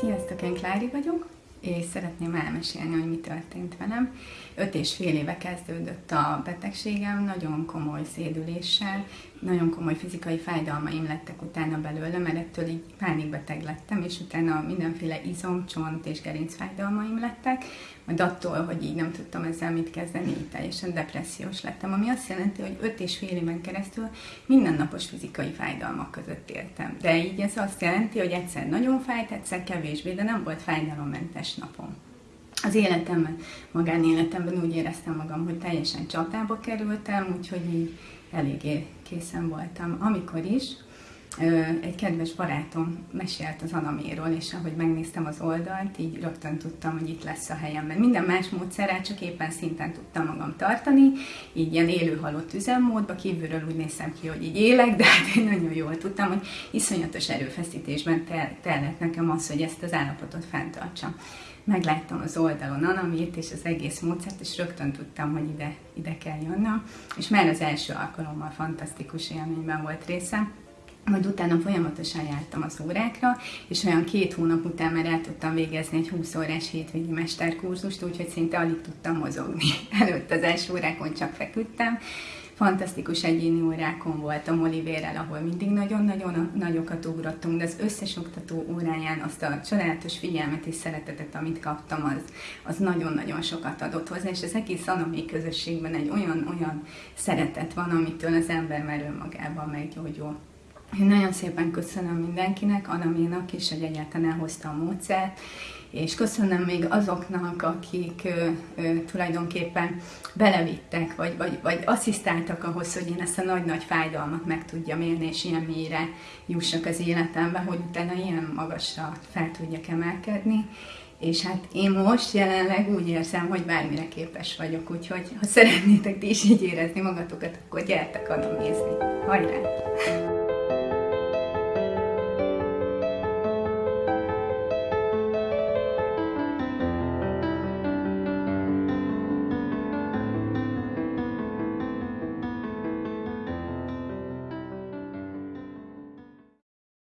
Sziasztok, én Klári vagyok, és szeretném elmesélni, hogy mi történt velem. Öt és fél éve kezdődött a betegségem, nagyon komoly szédüléssel, nagyon komoly fizikai fájdalmaim lettek utána belőle, mert ettől így pánikbeteg lettem, és utána mindenféle izom, csont és gerincfájdalmaim lettek, majd attól, hogy így nem tudtam ezzel mit kezdeni, így teljesen depressziós lettem, ami azt jelenti, hogy öt és fél éven keresztül mindennapos fizikai fájdalmak között éltem. De így ez azt jelenti, hogy egyszer nagyon fájt, egyszer kevésbé, de nem volt fájdalommentes napom az életemben, magánéletemben úgy éreztem magam, hogy teljesen csatába kerültem, úgyhogy így eléggé készen voltam. Amikor is, egy kedves barátom mesélt az Anaméról, és ahogy megnéztem az oldalt, így rögtön tudtam, hogy itt lesz a helyem. Mert minden más módszerrel csak éppen szinten tudtam magam tartani, így ilyen élő halott üzemmódba, kívülről úgy néztem ki, hogy így élek, de hát én nagyon jól tudtam, hogy iszonyatos erőfeszítésben tellett nekem az, hogy ezt az állapotot fenntartsam. Megláttam az oldalon Anamit és az egész módszert, és rögtön tudtam, hogy ide, ide kell jönnöm, és már az első alkalommal fantasztikus élményben volt részem, majd utána folyamatosan jártam az órákra, és olyan két hónap után már el tudtam végezni egy 20 órás hétvégi mesterkurzust, úgyhogy szinte alig tudtam mozogni. Előtt az első órákon csak feküdtem, fantasztikus egyéni órákon voltam Olivérrel, ahol mindig nagyon-nagyon nagyokat ugrottunk, de az összes oktató óráján azt a csodálatos figyelmet és szeretetet, amit kaptam, az, az nagyon-nagyon sokat adott hozzá, és az egész anami közösségben egy olyan-olyan szeretet van, amitől az ember már önmagában meggyógyul. Én nagyon szépen köszönöm mindenkinek, Anaménak is, hogy egyáltalán elhozta a módszert, és köszönöm még azoknak, akik ö, ö, tulajdonképpen belevittek, vagy, vagy, vagy asszisztáltak ahhoz, hogy én ezt a nagy-nagy fájdalmat meg tudjam élni, és ilyen mélyre jussak az életembe, hogy utána ilyen magasra fel tudjak emelkedni. És hát én most jelenleg úgy érzem, hogy bármire képes vagyok, úgyhogy ha szeretnétek ti is így érezni magatokat, akkor gyertek oda nézni. Hajrá!